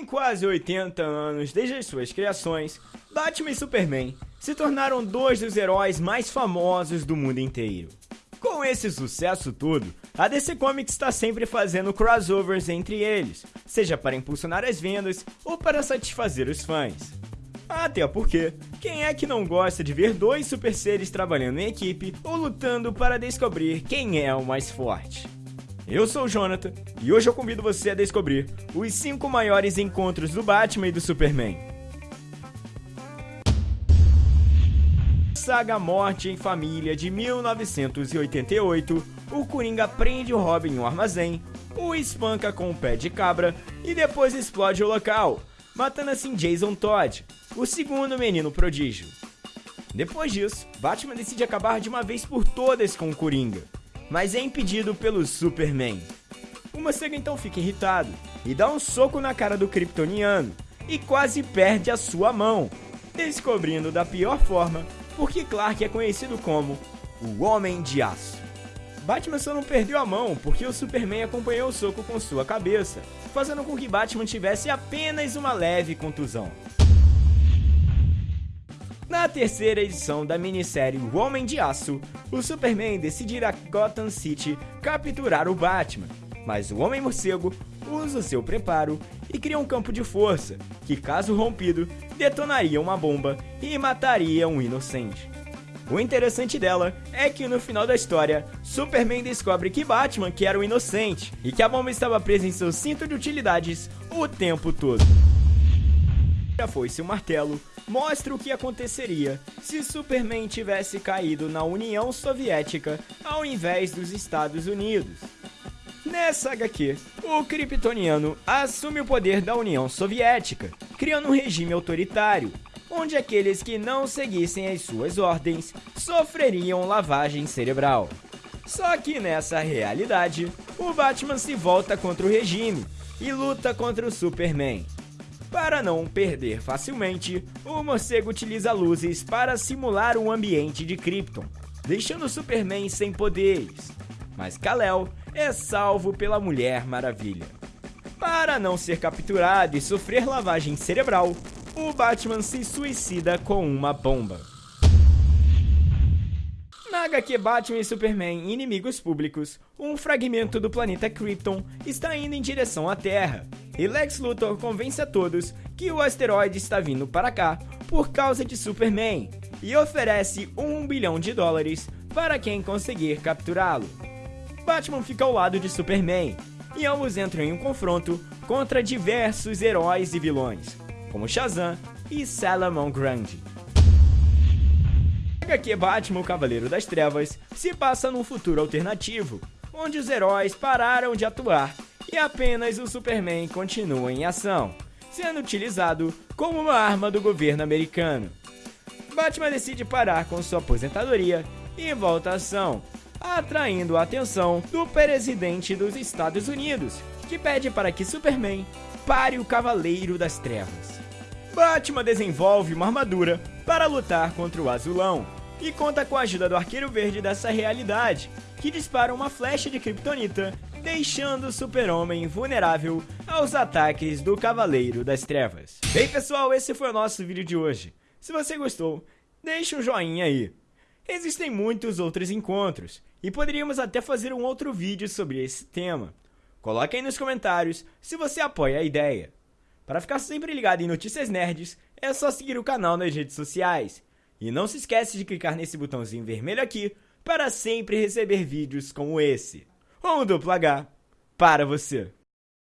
Em quase 80 anos desde as suas criações, Batman e Superman se tornaram dois dos heróis mais famosos do mundo inteiro. Com esse sucesso todo, a DC Comics está sempre fazendo crossovers entre eles, seja para impulsionar as vendas ou para satisfazer os fãs. Até porque, quem é que não gosta de ver dois super seres trabalhando em equipe ou lutando para descobrir quem é o mais forte? Eu sou o Jonathan e hoje eu convido você a descobrir os 5 maiores encontros do Batman e do Superman. Saga Morte em Família de 1988, o Coringa prende o Robin em um armazém, o espanca com o pé de cabra e depois explode o local, matando assim Jason Todd, o segundo menino prodígio. Depois disso, Batman decide acabar de uma vez por todas com o Coringa mas é impedido pelo Superman. O morcego então fica irritado e dá um soco na cara do kryptoniano e quase perde a sua mão, descobrindo da pior forma porque Clark é conhecido como o Homem de Aço. Batman só não perdeu a mão porque o Superman acompanhou o soco com sua cabeça, fazendo com que Batman tivesse apenas uma leve contusão. Na terceira edição da minissérie O Homem de Aço, o Superman decide ir a Gotham City capturar o Batman, mas o Homem Morcego usa seu preparo e cria um campo de força que, caso rompido, detonaria uma bomba e mataria um inocente. O interessante dela é que no final da história, Superman descobre que Batman que era o inocente e que a bomba estava presa em seu cinto de utilidades o tempo todo. Já foi seu martelo, mostra o que aconteceria se Superman tivesse caído na União Soviética ao invés dos Estados Unidos. Nessa HQ, o Kryptoniano assume o poder da União Soviética, criando um regime autoritário, onde aqueles que não seguissem as suas ordens sofreriam lavagem cerebral. Só que nessa realidade, o Batman se volta contra o regime e luta contra o Superman. Para não perder facilmente, o morcego utiliza luzes para simular um ambiente de Krypton, deixando Superman sem poderes. Mas Kal-El é salvo pela Mulher Maravilha. Para não ser capturado e sofrer lavagem cerebral, o Batman se suicida com uma bomba. Na HQ Batman e Superman Inimigos Públicos, um fragmento do planeta Krypton está indo em direção à Terra, e Lex Luthor convence a todos que o asteroide está vindo para cá por causa de Superman e oferece um bilhão de dólares para quem conseguir capturá-lo. Batman fica ao lado de Superman e ambos entram em um confronto contra diversos heróis e vilões, como Shazam e Salomon Grande. HQ Batman, o Cavaleiro das Trevas, se passa num futuro alternativo, onde os heróis pararam de atuar e apenas o Superman continua em ação, sendo utilizado como uma arma do governo americano. Batman decide parar com sua aposentadoria e volta à ação, atraindo a atenção do presidente dos Estados Unidos, que pede para que Superman pare o Cavaleiro das Trevas. Batman desenvolve uma armadura para lutar contra o Azulão e conta com a ajuda do Arqueiro Verde dessa realidade, que dispara uma flecha de Kryptonita deixando o super-homem vulnerável aos ataques do Cavaleiro das Trevas. Bem pessoal, esse foi o nosso vídeo de hoje. Se você gostou, deixe um joinha aí. Existem muitos outros encontros, e poderíamos até fazer um outro vídeo sobre esse tema. Coloque aí nos comentários se você apoia a ideia. Para ficar sempre ligado em notícias nerds, é só seguir o canal nas redes sociais. E não se esquece de clicar nesse botãozinho vermelho aqui para sempre receber vídeos como esse um duplo H para você.